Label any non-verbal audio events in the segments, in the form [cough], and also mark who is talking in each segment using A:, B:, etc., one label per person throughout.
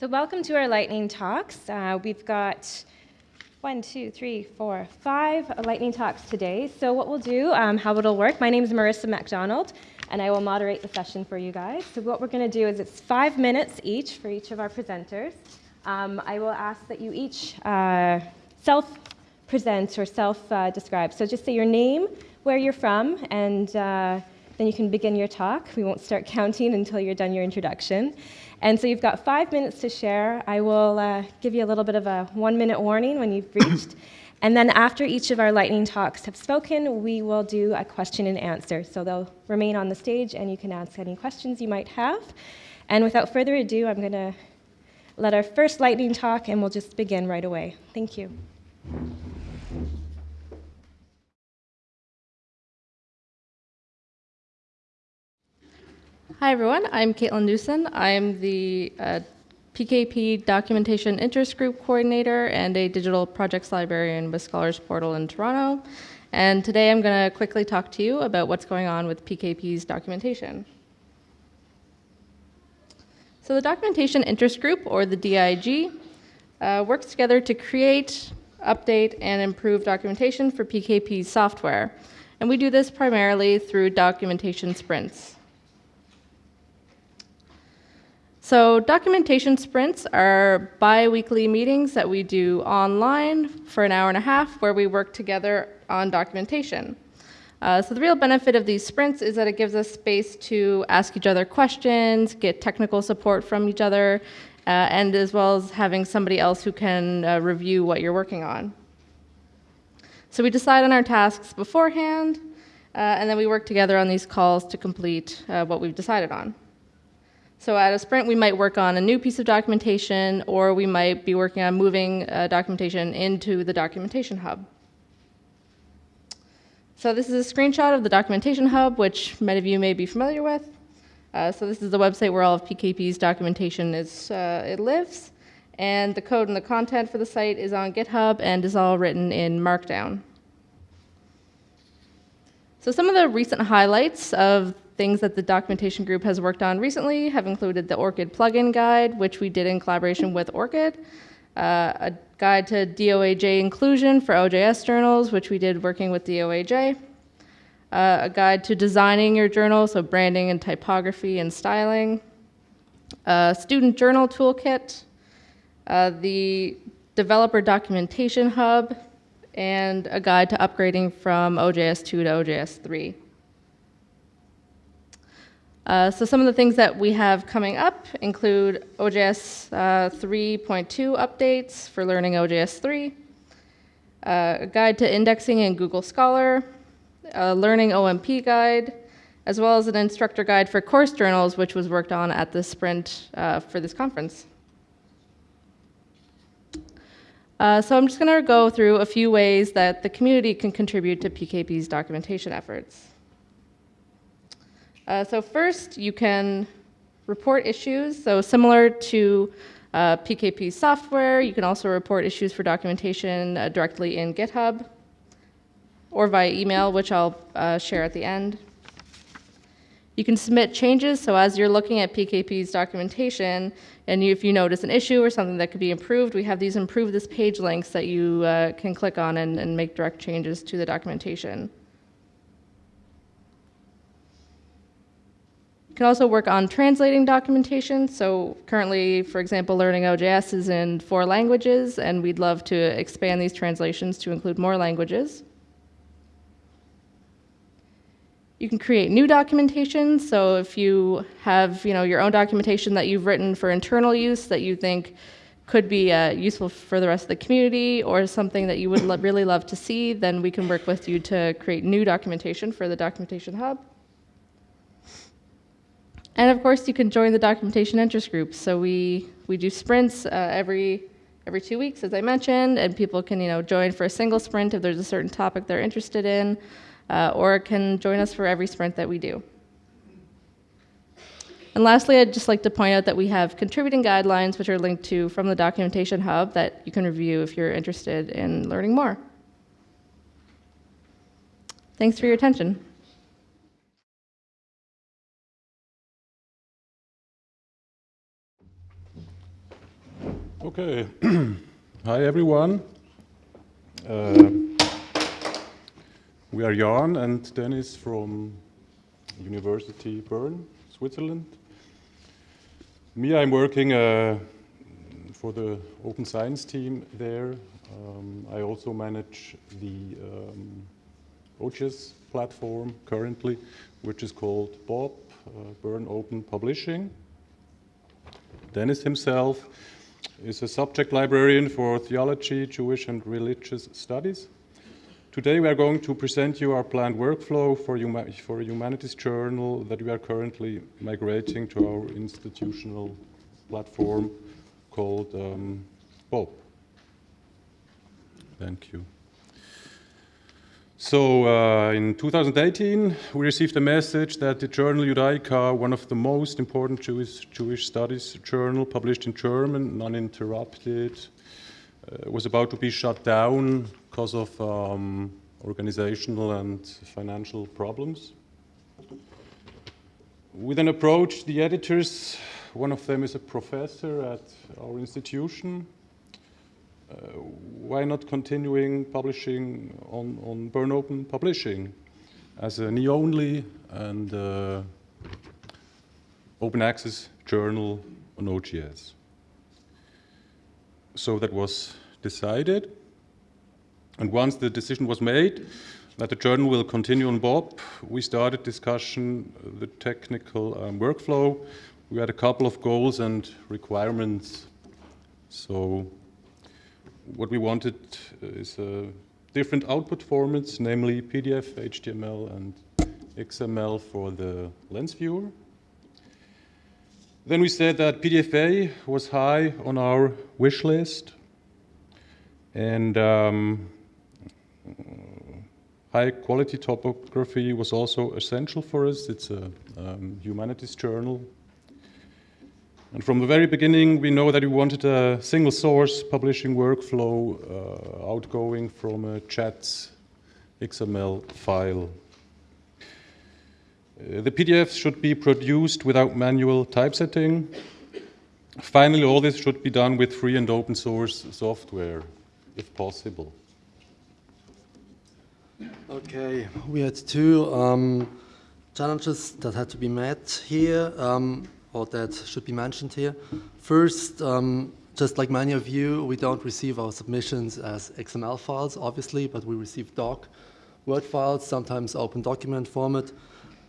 A: So welcome to our lightning talks. Uh, we've got one, two, three, four, five lightning talks today. So what we'll do, um, how it'll work, my name is Marissa MacDonald, and I will moderate the session for you guys. So what we're going to do is it's five minutes each for each of our presenters. Um, I will ask that you each uh, self-present or self-describe. so just say your name, where you're from, and uh, then you can begin your talk. We won't start [laughs] counting until you're done your introduction. And so you've got five minutes to share. I will uh, give you a little bit of a one minute warning when you've reached. [coughs] and then after each of our lightning talks have spoken, we will do a question and answer. So they'll remain on the stage and you can ask any questions you might have. And without further ado, I'm going to let our first lightning talk and we'll just begin right away. Thank you.
B: Hi, everyone. I'm Kaitlin Newson. I'm the uh, PKP Documentation Interest Group Coordinator and a Digital Projects Librarian with Scholars Portal in Toronto. And today I'm going to quickly talk to you about what's going on with PKP's documentation. So the Documentation Interest Group, or the DIG, uh, works together to create, update, and improve documentation for PKP's software. And we do this primarily through documentation sprints. So documentation sprints are bi-weekly meetings that we do online for an hour and a half where we work together on documentation. Uh, so the real benefit of these sprints is that it gives us space to ask each other questions, get technical support from each other, uh, and as well as having somebody else who can uh, review what you're working on. So we decide on our tasks beforehand, uh, and then we work together on these calls to complete uh, what we've decided on. So at a sprint, we might work on a new piece of documentation, or we might be working on moving uh, documentation into the documentation hub. So this is a screenshot of the documentation hub, which many of you may be familiar with. Uh, so this is the website where all of PKP's documentation is, uh, it lives. And the code and the content for the site is on GitHub and is all written in Markdown. So some of the recent highlights of Things that the documentation group has worked on recently have included the ORCID plugin guide, which we did in collaboration with ORCID, uh, a guide to DOAJ inclusion for OJS journals, which we did working with DOAJ, uh, a guide to designing your journal, so branding and typography and styling, a student journal toolkit, uh, the developer documentation hub, and a guide to upgrading from OJS 2 to OJS 3. Uh, so some of the things that we have coming up include OJS uh, 3.2 updates for learning OJS 3, uh, a guide to indexing in Google Scholar, a learning OMP guide, as well as an instructor guide for course journals, which was worked on at the sprint for this conference. Uh, so I'm just going to go through a few ways that the community can contribute to PKP's documentation efforts. Uh, so first, you can report issues. So similar to uh, PKP software, you can also report issues for documentation uh, directly in GitHub or via email, which I'll uh, share at the end. You can submit changes, so as you're looking at PKP's documentation, and if you notice an issue or something that could be improved, we have these improve this page links that you uh, can click on and, and make direct changes to the documentation. Can also work on translating documentation. So currently, for example, learning OJS is in four languages, and we'd love to expand these translations to include more languages. You can create new documentation. So if you have you know, your own documentation that you've written for internal use that you think could be uh, useful for the rest of the community or something that you would lo really love to see, then we can work with you to create new documentation for the Documentation Hub. And of course, you can join the documentation interest group. So we, we do sprints uh, every, every two weeks, as I mentioned, and people can you know, join for a single sprint if there's a certain topic they're interested in, uh, or can join us for every sprint that we do. And lastly, I'd just like to point out that we have contributing guidelines which are linked to from the Documentation Hub that you can review if you're interested in learning more. Thanks for your attention.
C: Okay. [clears throat] Hi, everyone. Uh, we are Jan and Dennis from University Bern, Switzerland. Me, I'm working uh, for the open science team there. Um, I also manage the um, OJS platform currently, which is called BOP, uh, Bern Open Publishing. Dennis himself is a subject librarian for theology, Jewish and religious studies. Today we are going to present you our planned workflow for, huma for a humanities journal that we are currently migrating to our institutional platform called um. Thank you. So uh, in 2018, we received a message that the journal Judaica, one of the most important Jewish, Jewish studies journal published in German, uninterrupted, uh, was about to be shut down because of um, organizational and financial problems. We then approached the editors. One of them is a professor at our institution, why not continuing publishing on, on Bern Open Publishing as a knee-only and uh, open access journal on OJS? So that was decided. And once the decision was made that the journal will continue on BOP, we started discussion, the technical um, workflow. We had a couple of goals and requirements. So what we wanted is uh, different output formats, namely PDF, HTML, and XML for the lens viewer. Then we said that PDFA was high on our wish list, and um, high quality typography was also essential for us. It's a um, humanities journal, and from the very beginning, we know that we wanted a single source publishing workflow uh, outgoing from a JATS XML file. Uh, the PDFs should be produced without manual typesetting. Finally, all this should be done with free and open source software, if possible.
D: Okay, we had two um, challenges that had to be met here. Um, or that should be mentioned here. First, um, just like many of you, we don't receive our submissions as XML files, obviously, but we receive doc, Word files, sometimes open document format.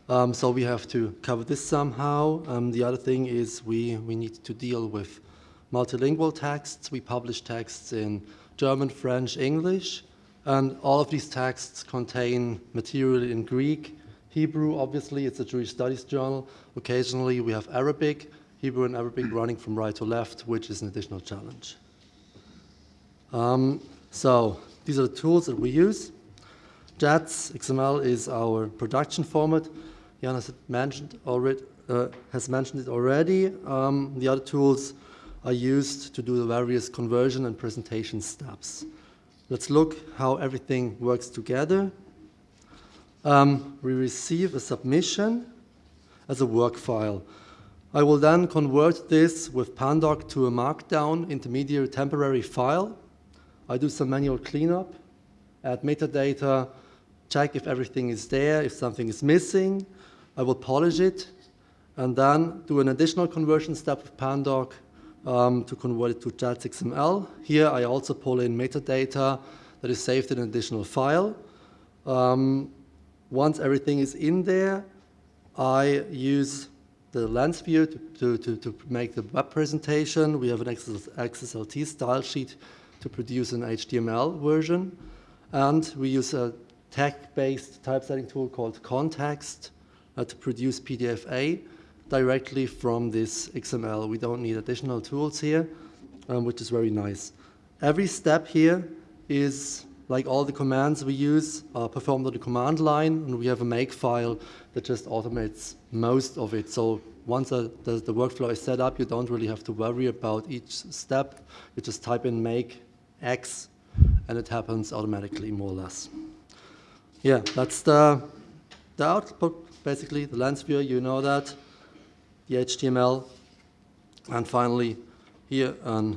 D: Um, so we have to cover this somehow. Um, the other thing is we, we need to deal with multilingual texts. We publish texts in German, French, English, and all of these texts contain material in Greek, Hebrew, obviously, it's a Jewish studies journal. Occasionally, we have Arabic, Hebrew and Arabic running from right to left, which is an additional challenge. Um, so these are the tools that we use. JATS XML is our production format. Jan has mentioned already, uh, has mentioned it already. Um, the other tools are used to do the various conversion and presentation steps. Let's look how everything works together. Um, we receive a submission as a work file. I will then convert this with Pandoc to a markdown intermediate temporary file. I do some manual cleanup, add metadata, check if everything is there, if something is missing. I will polish it, and then do an additional conversion step with Pandoc um, to convert it to JATS XML. Here I also pull in metadata that is saved in an additional file. Um, once everything is in there, I use the lens view to, to, to, make the web presentation. We have an XSLT style sheet to produce an HTML version. And we use a tag-based typesetting tool called ConTeXt uh, to produce PDFA directly from this XML. We don't need additional tools here, um, which is very nice. Every step here is like all the commands we use are performed on the command line, and we have a make file that just automates most of it. So once the, the, the, workflow is set up, you don't really have to worry about each step. You just type in make X, and it happens automatically, more or less. Yeah, that's the, the output, basically, the lens viewer, you know that, the HTML, and finally, here a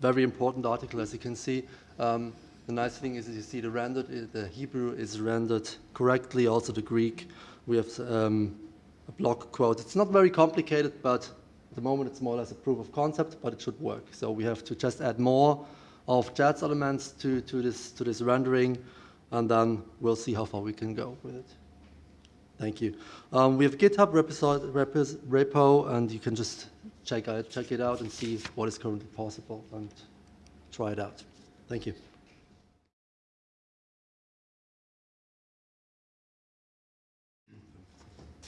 D: very important article, as you can see. Um, the nice thing is you see the rendered, uh, the Hebrew is rendered correctly, also the Greek. We have um, a block quote. It's not very complicated, but at the moment it's more or less a proof of concept, but it should work. So we have to just add more of JATS elements to, to, this, to this rendering, and then we'll see how far we can go with it. Thank you. Um, we have GitHub repo, and you can just check, check it out and see what is currently possible and try it out. Thank you.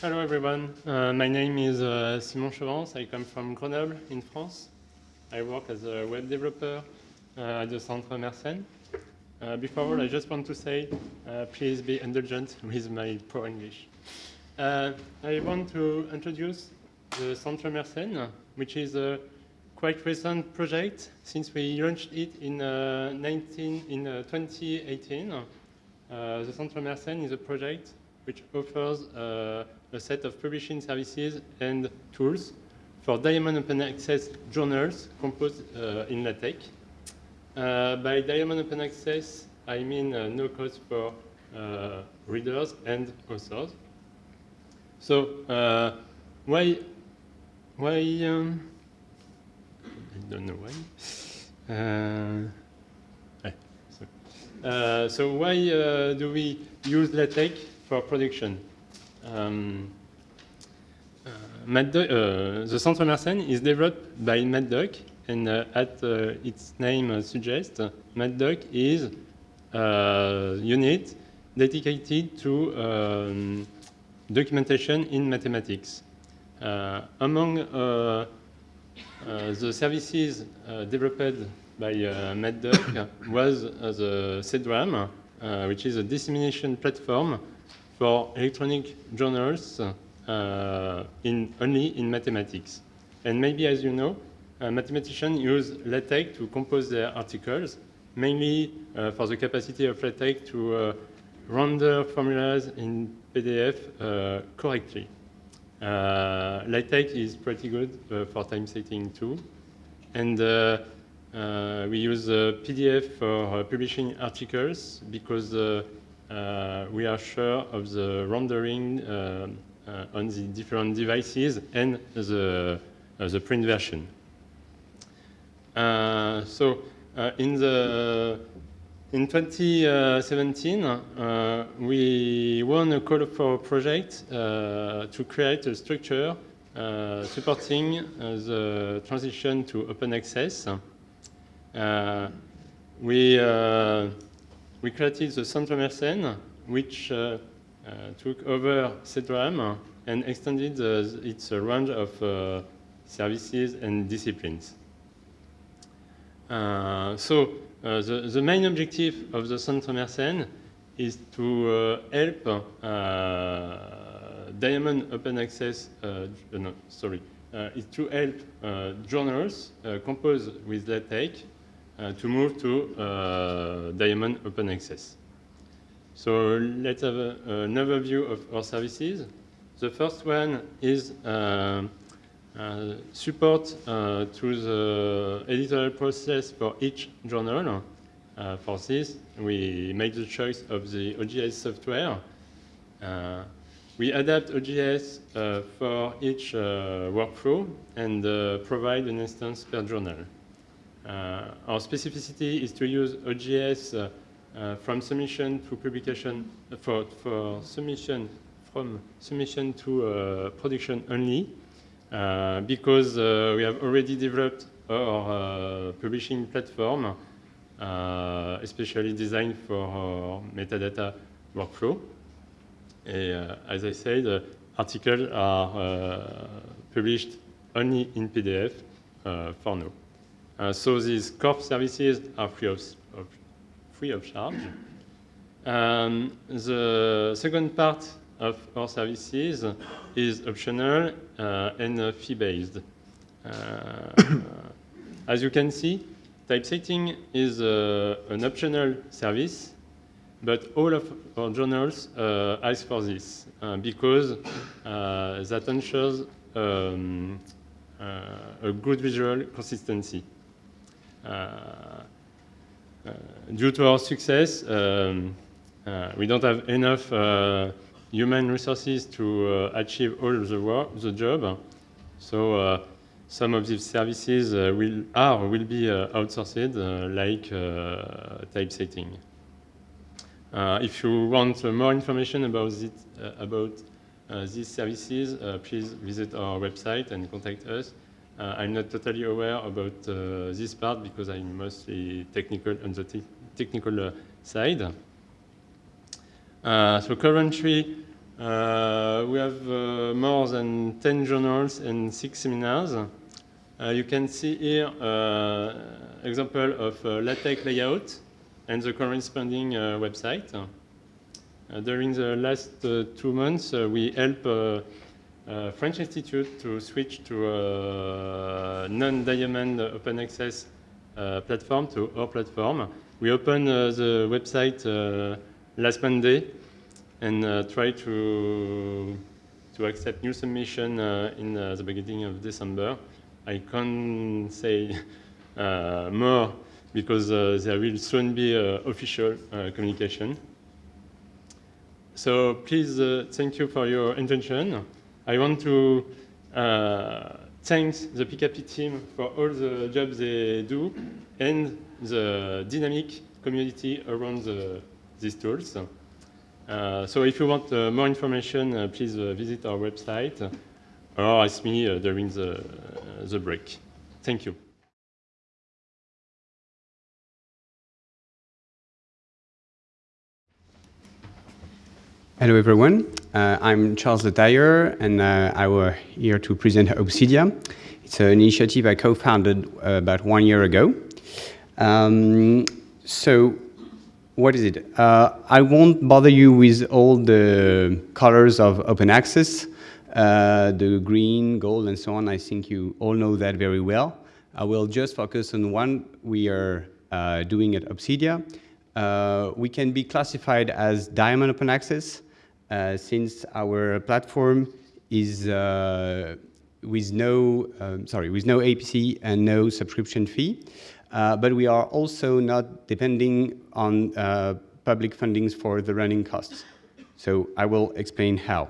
E: Hello everyone, uh, my name is uh, Simon Chevance, I come from Grenoble in France. I work as a web developer uh, at the Centre Mersenne. Uh, before all, I just want to say, uh, please be indulgent with my poor English. Uh, I want to introduce the Centre Mersenne, which is a quite recent project since we launched it in, 19, in 2018. the Centre Mersenne is a project which offers uh, a set of publishing services and tools for Diamond Open Access journals composed uh, in LaTeX. Uh, by Diamond Open Access, I mean uh, no cost for uh, readers and authors. So uh, why, why, um, I don't know why. so, so why do we use LaTeX for production. Um, uh, uh, the Centre Mersenne is developed by MathDoc, and uh, at uh, its name suggests, MathDoc is a unit dedicated to um, documentation in mathematics. Uh, among uh, the services developed by MathDoc [coughs] was the CEDRAM, which is a dissemination platform for electronic journals uh, in, only in mathematics. And maybe, as you know, uh, mathematicians use LaTeX to compose their articles, mainly uh, for the capacity of LaTeX to uh, render formulas in PDF uh, correctly. Uh, LaTeX is pretty good for typesetting too. And we use PDF for publishing articles because uh, we are sure of the rendering uh, uh, on the different devices and the, the print version. so in the in 2017, uh, we won a call for a project uh, to create a structure uh, supporting the transition to open access. we we created the Centre Mersenne, which uh, uh, took over CEDRAM and extended its range of services and disciplines. Uh, so uh, the, the, main objective of the Centre Mersenne is to uh, help uh, Diamond Open Access, no, sorry, is to help journals composed with LaTeX uh, to move to uh, Diamond Open Access. So let's have a, an overview of our services. The first one is uh, uh, support uh, to the editorial process for each journal. Uh, for this, we make the choice of the OJS software. we adapt OJS for each workflow and provide an instance per journal. Uh, our specificity is to use OJS uh, uh, from submission to publication uh, for, for submission from submission to uh, production only uh, because we have already developed our publishing platform especially designed for metadata workflow. Uh, as I said, articles are published only in PDF for now. Uh, so these core services are free of, of free of charge. Um, the second part of our services is optional uh, and uh, fee-based. Uh, [coughs] as you can see, typesetting is uh, an optional service, but all of our journals uh, ask for this because that ensures um, a good visual consistency. Uh, due to our success, um, uh, we don't have enough uh, human resources to uh, achieve all the work, the job. So uh, some of these services uh, will are will be uh, outsourced, uh, like uh, typesetting. Uh, if you want uh, more information about it, uh, about uh, these services, uh, please visit our website and contact us. Uh, I'm not totally aware about uh, this part because I'm mostly technical on the te- technical uh, side. Uh, so currently, uh, we have uh, more than 10 journals and six seminars. You can see here example of LaTeX layout and the corresponding website. During the last two months, we help uh, uh, French Institute to switch to a non-diamond open access uh, platform to our platform. We opened uh, the website uh, last Monday and uh, try to to accept new submission uh, in uh, the beginning of December. I can't say uh, more because uh, there will soon be uh, official uh, communication. So please, uh, thank you for your attention. I want to uh, thank the PKP team for all the jobs they do and the dynamic community around the, these tools. Uh, so if you want uh, more information, uh, please uh, visit our website or ask me uh, during the, uh, the break. Thank you.
F: Hello everyone, uh, I'm Charles Dyer and uh, I was here to present Obsidia. It's an initiative I co-founded uh, about one year ago. Um, so what is it? Uh, I won't bother you with all the colors of open access, uh, the green, gold and so on. I think you all know that very well. I will just focus on one we are uh, doing at Obsidia. We can be classified as diamond open access since our platform is uh, with no, um, sorry, with no APC and no subscription fee. Uh, but we are also not depending on uh, public fundings for the running costs. So I will explain how.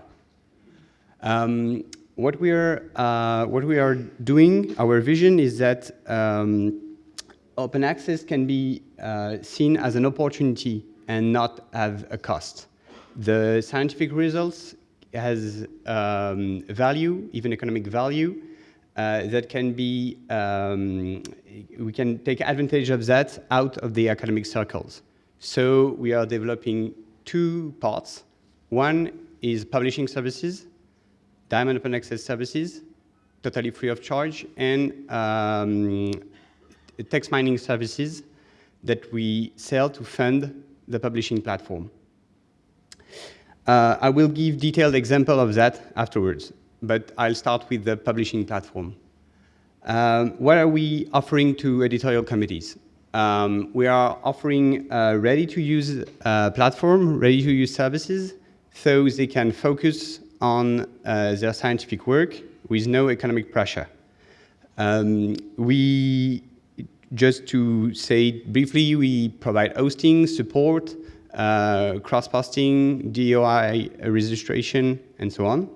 F: Um, what we are uh, what we are doing, our vision is that um, open access can be uh, seen as an opportunity and not as a cost. The scientific results has um, value, even economic value, uh, that can be, um, we can take advantage of that out of the academic circles. So we are developing two parts. One is publishing services, Diamond Open Access services, totally free of charge, and um, text mining services that we sell to fund the publishing platform. Uh, I will give detailed example of that afterwards, but I'll start with the publishing platform. Um, what are we offering to editorial committees? Um, we are offering a ready-to-use uh, platform, ready-to-use services, so they can focus on uh, their scientific work with no economic pressure. Um, we, just to say briefly, we provide hosting, support, uh, cross-posting, DOI registration, and so on.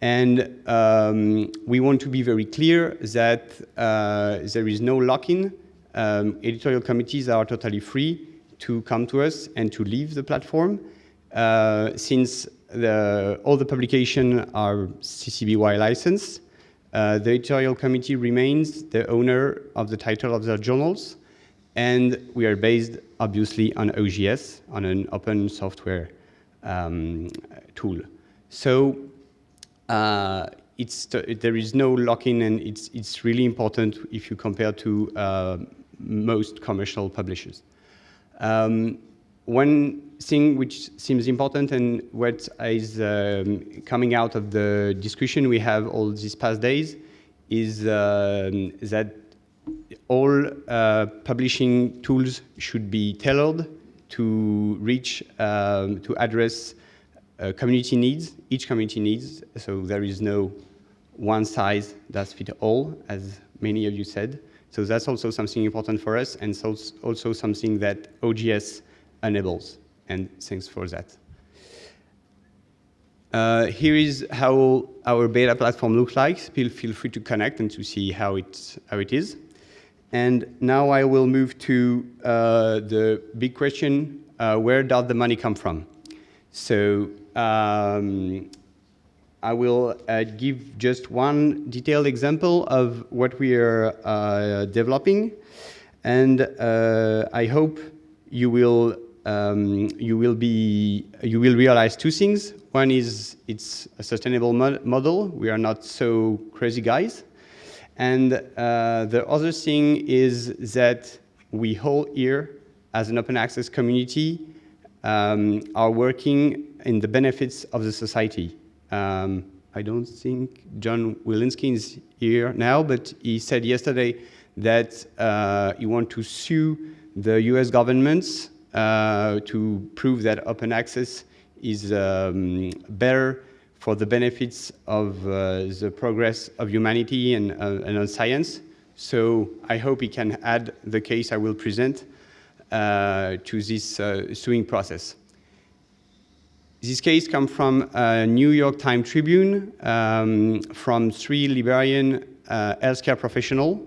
F: And um, we want to be very clear that uh, there is no lock-in. Um, editorial committees are totally free to come to us and to leave the platform. Uh, since the, all the publications are CC BY licensed, uh, the editorial committee remains the owner of the title of their journals, and we are based, obviously, on OJS, on an open software um, tool. So uh, it's there is no lock-in, and it's, it's really important if you compare to uh, most commercial publishers. Um, one thing which seems important and what is um, coming out of the discussion we have all these past days is um, that all uh, publishing tools should be tailored to reach, um, to address uh, community needs, each community needs, so there is no one size that fits all, as many of you said. So that's also something important for us and so also something that OJS enables. And thanks for that. Uh, here is how our beta platform looks like. Feel, feel free to connect and to see how it, how it is. And now I will move to uh, the big question, uh, where does the money come from? So um, I will uh, give just one detailed example of what we are uh, developing. And uh, I hope you will, um, you, will be, you will realize two things. One is it's a sustainable mo model. We are not so crazy guys. And uh, the other thing is that we all here, as an open access community, um, are working in the benefits of the society. Um, I don't think John Willinsky is here now, but he said yesterday that uh, he wants to sue the US governments uh, to prove that open access is um, better for the benefits of uh, the progress of humanity and, uh, and on science. So I hope he can add the case I will present uh, to this uh, suing process. This case comes from a New York Times Tribune um, from three Liberian uh, healthcare professionals.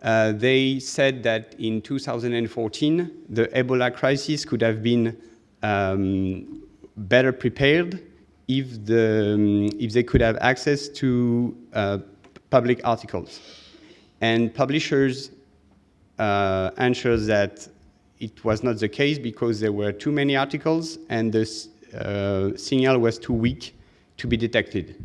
F: Uh, they said that in 2014, the Ebola crisis could have been um, better prepared if, the, um, if they could have access to uh, public articles. And publishers uh, answered that it was not the case because there were too many articles and the uh, signal was too weak to be detected.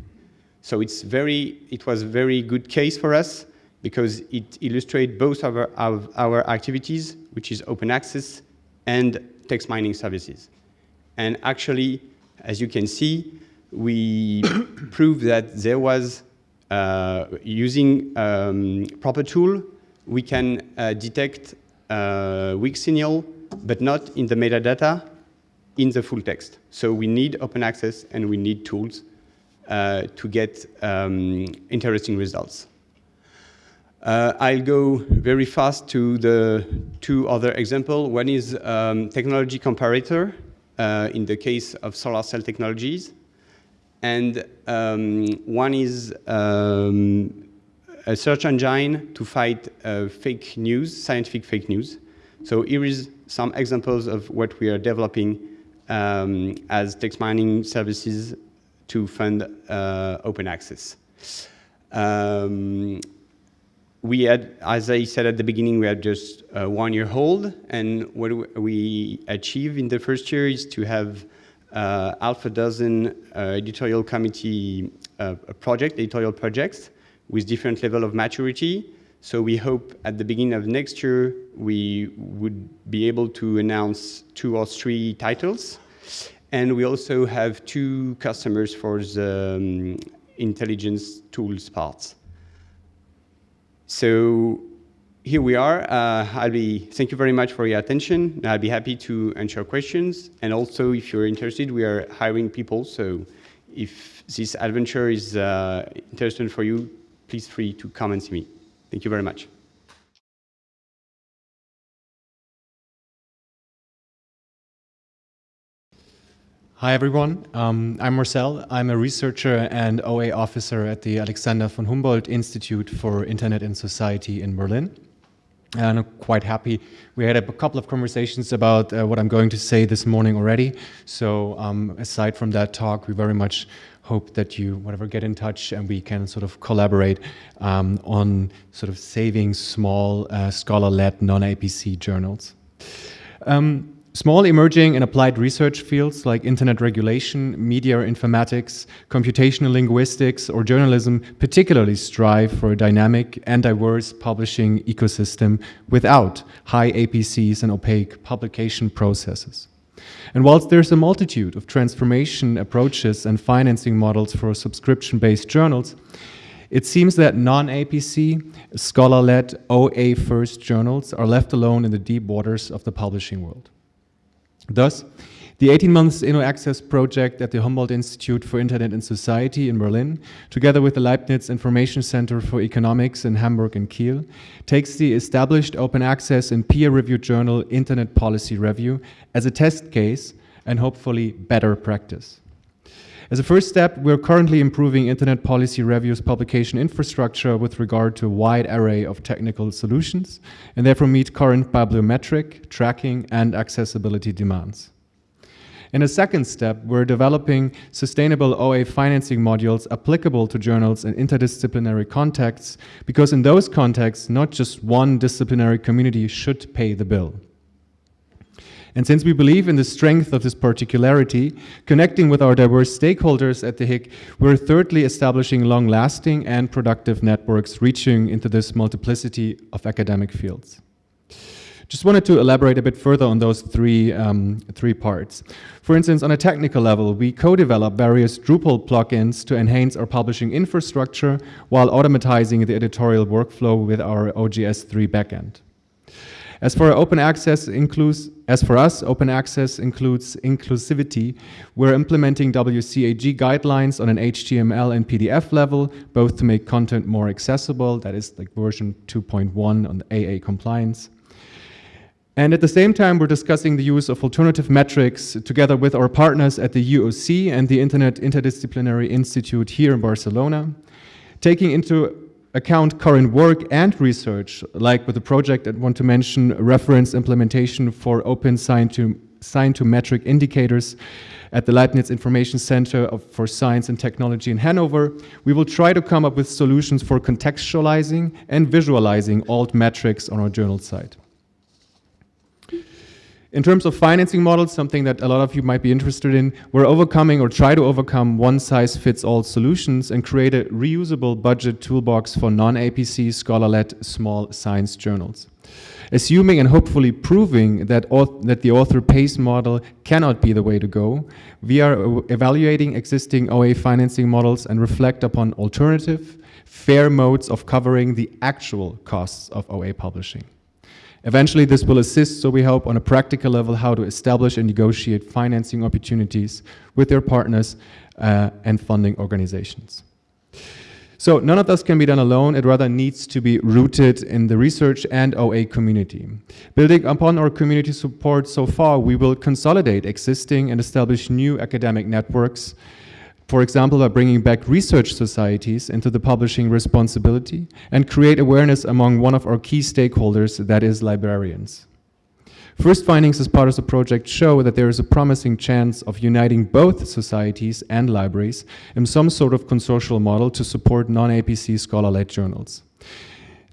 F: So it's very, it was a very good case for us because it illustrates both of our, of our activities, which is open access and text mining services. And actually, as you can see, we [coughs] proved that there was, uh, using um, proper tool, we can uh, detect uh, weak signal, but not in the metadata, in the full text. So we need open access and we need tools uh, to get um, interesting results. Uh, I'll go very fast to the two other examples. One is um, technology comparator in the case of solar cell technologies. And um, one is um, a search engine to fight uh, fake news, scientific fake news. So here is some examples of what we are developing um, as text mining services to fund uh, open access. Um, we had, as I said at the beginning, we had just uh, one year old, and what we achieved in the first year is to have uh, half a dozen uh, editorial committee uh, project, editorial projects with different level of maturity. So we hope at the beginning of next year, we would be able to announce two or three titles. And we also have two customers for the um, intelligence tools parts. So here we are. Uh, I'll be, thank you very much for your attention. I'll be happy to answer questions. And also, if you're interested, we are hiring people. So if this adventure is uh, interesting for you, please free to come and see me. Thank you very much.
G: Hi, everyone. Um, I'm Marcel. I'm a researcher and OA officer at the Alexander von Humboldt Institute for Internet and Society in Berlin. And I'm quite happy. We had a couple of conversations about uh, what I'm going to say this morning already. So um, aside from that talk, we very much hope that you, whatever, get in touch and we can sort of collaborate um, on sort of saving small uh, scholar-led non-APC journals. Um, Small emerging and applied research fields like internet regulation, media informatics, computational linguistics, or journalism particularly strive for a dynamic and diverse publishing ecosystem without high APCs and opaque publication processes. And whilst there's a multitude of transformation approaches and financing models for subscription-based journals, it seems that non-APC, scholar-led, OA-first journals are left alone in the deep waters of the publishing world. Thus, the The 18 months Inno Access project at the Humboldt Institute for Internet and Society in Berlin, together with the Leibniz Information Center for Economics in Hamburg and Kiel, takes the established open access and peer-reviewed journal Internet Policy Review as a test case and hopefully better practice. As a first step, we're currently improving Internet Policy Review's publication infrastructure with regard to a wide array of technical solutions, and therefore meet current bibliometric, tracking, and accessibility demands. In a second step, we're developing sustainable OA financing modules applicable to journals in interdisciplinary contexts, because in those contexts, not just one disciplinary community should pay the bill. And since we believe in the strength of this particularity, connecting with our diverse stakeholders at the HIC, we're thirdly establishing long-lasting and productive networks reaching into this multiplicity of academic fields. Just wanted to elaborate a bit further on those three, um, three parts. For instance, on a technical level, we co-develop various Drupal plugins to enhance our publishing infrastructure while automatizing the editorial workflow with our OJS3 backend. As for open access includes, as for us, open access includes inclusivity. We're implementing WCAG guidelines on an HTML and PDF level, both to make content more accessible, that is like version 2.1 on the AA compliance. And at the same time, we're discussing the use of alternative metrics together with our partners at the UOC and the Internet Interdisciplinary Institute here in Barcelona, taking into account current work and research, like with the project I want to mention, reference implementation for open sign to, sign to metric indicators at the Leibniz Information Center of, for Science and Technology in Hanover, we will try to come up with solutions for contextualizing and visualizing alt metrics on our journal site. In terms of financing models, something that a lot of you might be interested in, we're overcoming or try to overcome one-size-fits-all solutions and create a reusable budget toolbox for non-APC scholar-led small science journals. Assuming and hopefully proving that, that the author pays model cannot be the way to go, we are evaluating existing OA financing models and reflect upon alternative, fair modes of covering the actual costs of OA publishing. Eventually, this will assist, so we hope, on a practical level, how to establish and negotiate financing opportunities with their partners uh, and funding organizations. So none of this can be done alone, it rather needs to be rooted in the research and OA community. Building upon our community support so far, we will consolidate existing and establish new academic networks for example, by bringing back research societies into the publishing responsibility and create awareness among one of our key stakeholders, that is librarians. First findings as part of the project show that there is a promising chance of uniting both societies and libraries in some sort of consortial model to support non-APC scholar-led journals.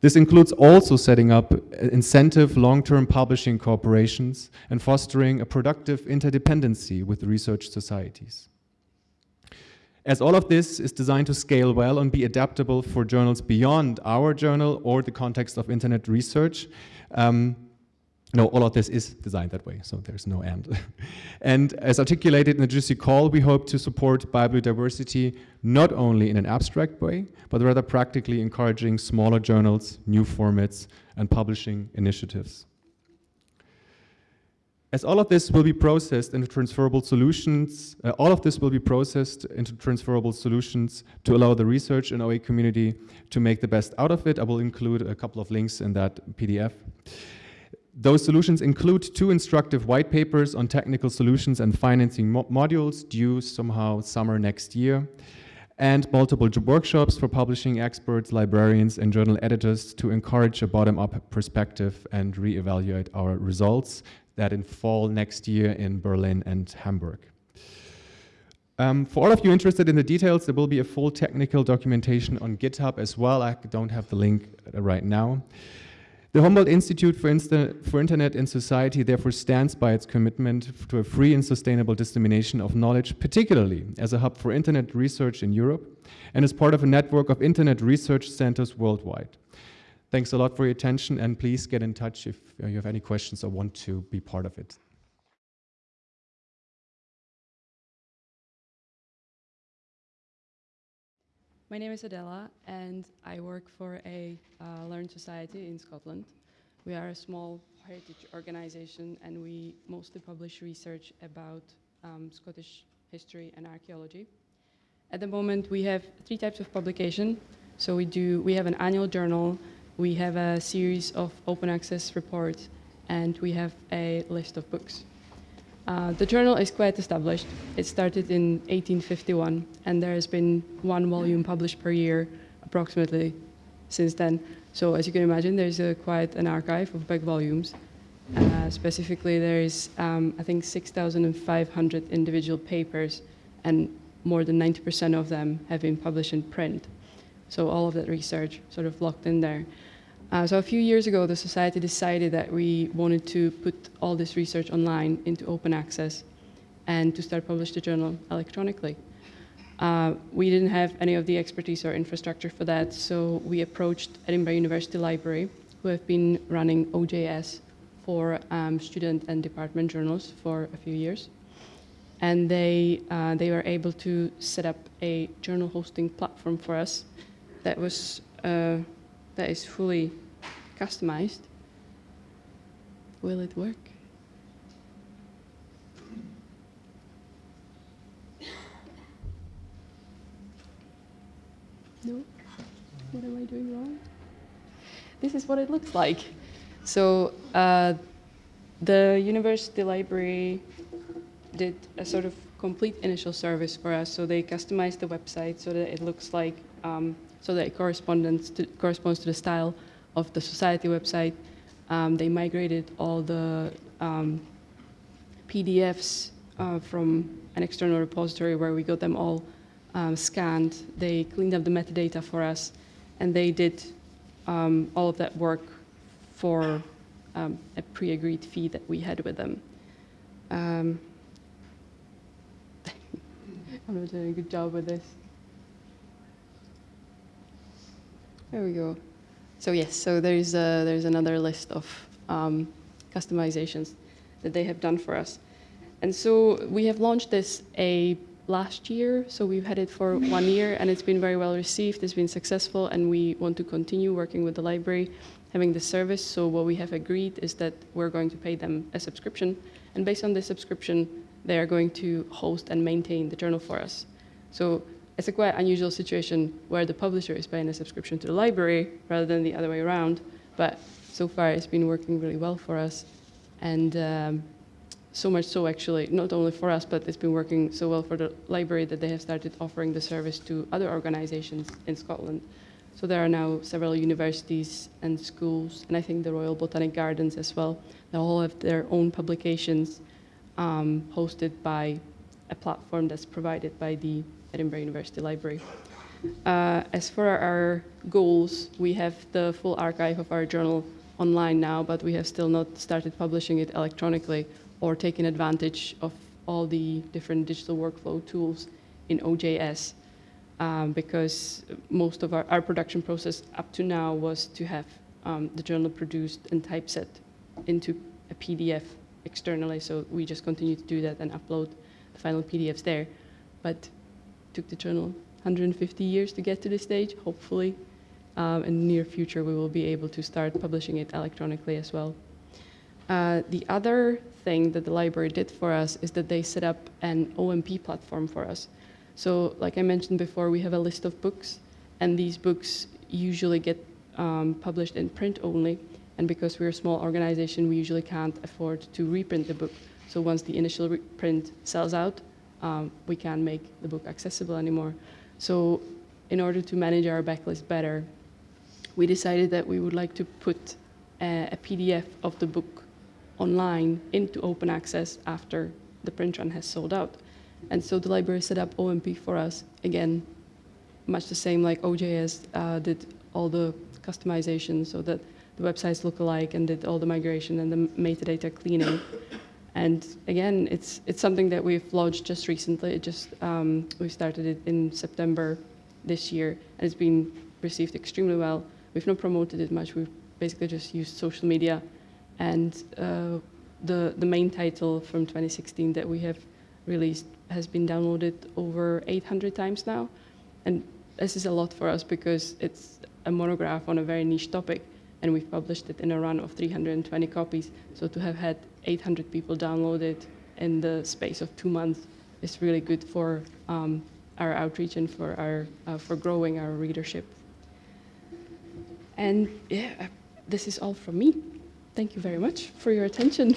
G: This includes also setting up uh, incentive long-term publishing corporations and fostering a productive interdependency with research societies. As all of this is designed to scale well and be adaptable for journals beyond our journal or the context of internet research, um, no, all of this is designed that way, so there's no end. [laughs] and as articulated in the GC call, we hope to support biodiversity not only in an abstract way, but rather practically encouraging smaller journals, new formats, and publishing initiatives. As all of this will be processed into transferable solutions, uh, all of this will be processed into transferable solutions to allow the research and OA community to make the best out of it. I will include a couple of links in that PDF. Those solutions include two instructive white papers on technical solutions and financing mo modules due somehow summer next year, and multiple workshops for publishing experts, librarians, and journal editors to encourage a bottom-up perspective and re-evaluate our results that in fall next year in Berlin and Hamburg. Um, for all of you interested in the details, there will be a full technical documentation on GitHub as well. I don't have the link right now. The Humboldt Institute for, Insta for, Internet and Society therefore stands by its commitment to a free and sustainable dissemination of knowledge, particularly as a hub for Internet research in Europe and as part of a network of Internet research centers worldwide. Thanks a lot for your attention, and please get in touch if you have any questions or want to be part of it.
H: My name is Adela, and I work for a uh, Learn Society in Scotland. We are a small heritage organization, and we mostly publish research about um, Scottish history and archaeology. At the moment, we have three types of publication. So we do we have an annual journal, we have a series of open access reports, and we have a list of books. Uh, the journal is quite established. It started in 1851, and there has been one volume published per year, approximately, since then. So as you can imagine, there's a, quite an archive of back volumes. Uh, specifically, there is, um, I think, 6,500 individual papers, and more than 90% of them have been published in print. So all of that research sort of locked in there. Uh, so a few years ago, the society decided that we wanted to put all this research online into open access and to start publish the journal electronically. Uh, we didn't have any of the expertise or infrastructure for that, so we approached Edinburgh University Library, who have been running OJS for um, student and department journals for a few years. And they, uh, they were able to set up a journal hosting platform for us that was uh, that is fully customized. Will it work? No? What am I doing wrong? This is what it looks like. So uh, the university library did a sort of complete initial service for us. So they customized the website so that it looks like, um, so that it corresponds to, corresponds to the style of the society website. Um, they migrated all the um, PDFs uh, from an external repository where we got them all um, scanned. They cleaned up the metadata for us, and they did um, all of that work for um, a pre-agreed fee that we had with them. Um, [laughs] I'm not doing a good job with this. There we go. So yes, so there's a, there's another list of um, customizations that they have done for us. And so we have launched this a last year, so we've had it for one year, and it's been very well received. It's been successful, and we want to continue working with the library, having the service. So what we have agreed is that we're going to pay them a subscription, and based on this subscription, they are going to host and maintain the journal for us. So it's a quite unusual situation where the publisher is paying a subscription to the library rather than the other way around. But so far, it's been working really well for us, and um, so much so actually, not only for us, but it's been working so well for the library that they have started offering the service to other organizations in Scotland. So there are now several universities and schools, and I think the Royal Botanic Gardens as well. They all have their own publications um, hosted by a platform that's provided by the Edinburgh University Library. Uh, as for our goals, we have the full archive of our journal online now, but we have still not started publishing it electronically or taken advantage of all the different digital workflow tools in OJS um, because most of our, our production process up to now was to have um, the journal produced and typeset into a PDF externally. So we just continue to do that and upload the final PDFs there. But took the journal 150 years to get to this stage. Hopefully, um, in the near future, we will be able to start publishing it electronically as well. Uh, the other thing that the library did for us is that they set up an OMP platform for us. So, like I mentioned before, we have a list of books, and these books usually get um, published in print only. And because we're a small organization, we usually can't afford to reprint the book. So once the initial print sells out, um, we can't make the book accessible anymore. So in order to manage our backlist better, we decided that we would like to put a, a PDF of the book online into open access after the print run has sold out. And so the library set up OMP for us, again, much the same like OJS uh, did all the customization so that the websites look alike and did all the migration and the metadata cleaning. And again, it's, it's something that we've launched just recently. It just, um, we started it in September this year, and it's been received extremely well. We've not promoted it much. We've basically just used social media. And uh, the, the main title from 2016 that we have released has been downloaded over 800 times now. And this is a lot for us because it's a monograph on a very niche topic and we've published it in a run of 320 copies. So to have had 800 people download it in the space of two months is really good for um, our outreach and for our uh, for growing our readership. And yeah, uh, this is all from me. Thank you very much for your attention.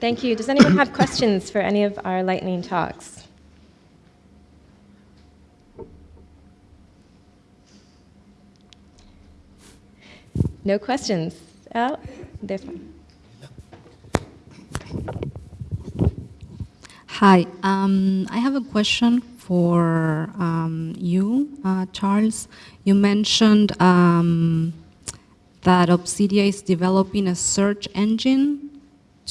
A: Thank you. Does anyone have questions for any of our lightning talks? No questions? Oh, this one.
I: Hi, um, I have a question for um, you, uh, Charles. You mentioned um, that Opscidia is developing a search engine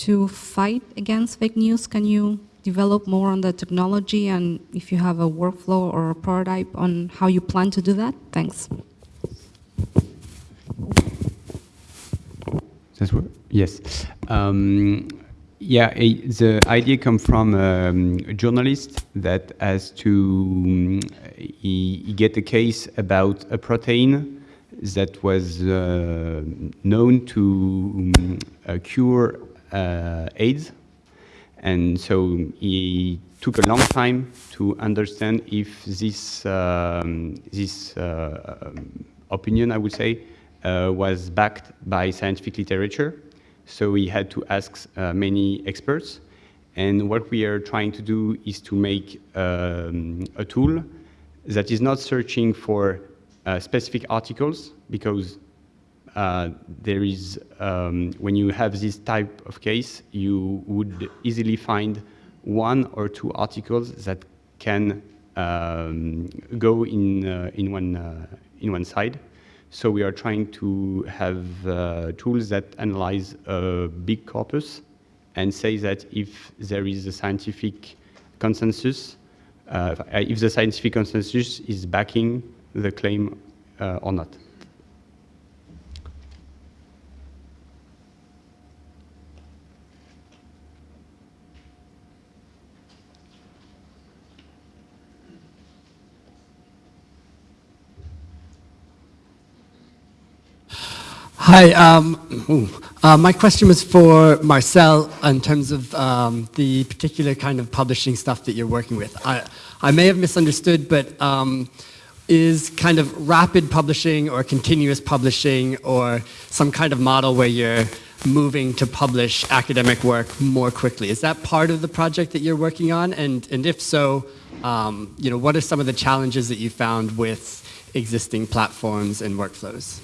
I: to fight against fake news. Can you develop more on the technology and if you have a workflow or a prototype on how you plan to do that? Thanks.
F: Yes. Um, yeah, a, the idea come from um, a journalist that has to um, he, he get a case about a protein that was uh, known to um, uh, cure AIDS, and so he took a long time to understand if this um, this uh, opinion, I would say, uh, was backed by scientific literature. So we had to ask uh, many experts. And what we are trying to do is to make um, a tool that is not searching for uh, specific articles because uh, there is, um, when you have this type of case, you would easily find one or two articles that can um, go in, uh, in, one, uh, in one side. So we are trying to have uh, tools that analyze a big corpus and say that if there is a scientific consensus, uh, if the scientific consensus is backing the claim uh, or not.
J: Hi. Um, uh, my question was for Marcel in terms of um, the particular kind of publishing stuff that you're working with. I, I may have misunderstood, but um, is kind of rapid publishing or continuous publishing or some kind of model where you're moving to publish academic work more quickly. Is that part of the project that you're working on? And, and if so, um, you know, what are some of the challenges that you found with existing platforms and workflows?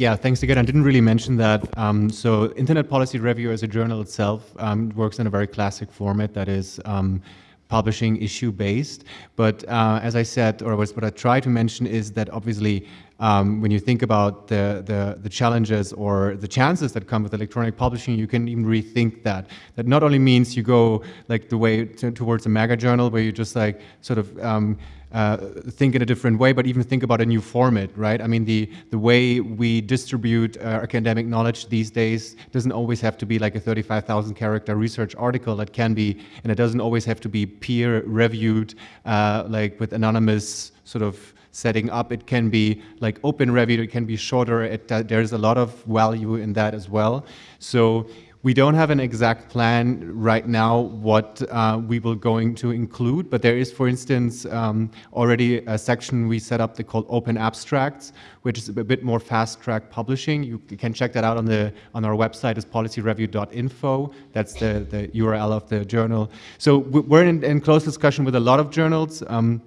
G: Yeah, thanks again. I didn't really mention that. Um, so Internet Policy Review as a journal itself um, works in a very classic format that is um, publishing issue-based. But uh, as I said, or what I try to mention is that obviously um, when you think about the, the, the, challenges or the chances that come with electronic publishing, you can even rethink that. That not only means you go like the way to, towards a mega journal where you just like sort of um, uh, think in a different way, but even think about a new format, right? I mean, the, the way we distribute uh, academic knowledge these days doesn't always have to be like a 35,000 character research article. It can be, and it doesn't always have to be peer reviewed, uh, like with anonymous sort of setting up. It can be like open review, it can be shorter. It, uh, there's a lot of value in that as well. So we don't have an exact plan right now what uh, we will going to include, but there is, for instance, um, already a section we set up called Open Abstracts, which is a bit more fast-track publishing. You can check that out on the on our website is policyreview.info. That's the, the URL of the journal. So we're in, in close discussion with a lot of journals. Um,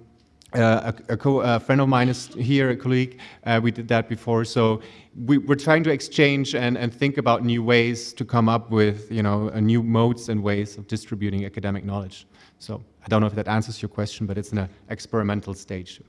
G: uh, a, a, a, friend of mine is here, a colleague. Uh, we did that before. So we, are trying to exchange and, and think about new ways to come up with, you know, new modes and ways of distributing academic knowledge. So I don't know if that answers your question, but it's in an experimental stage.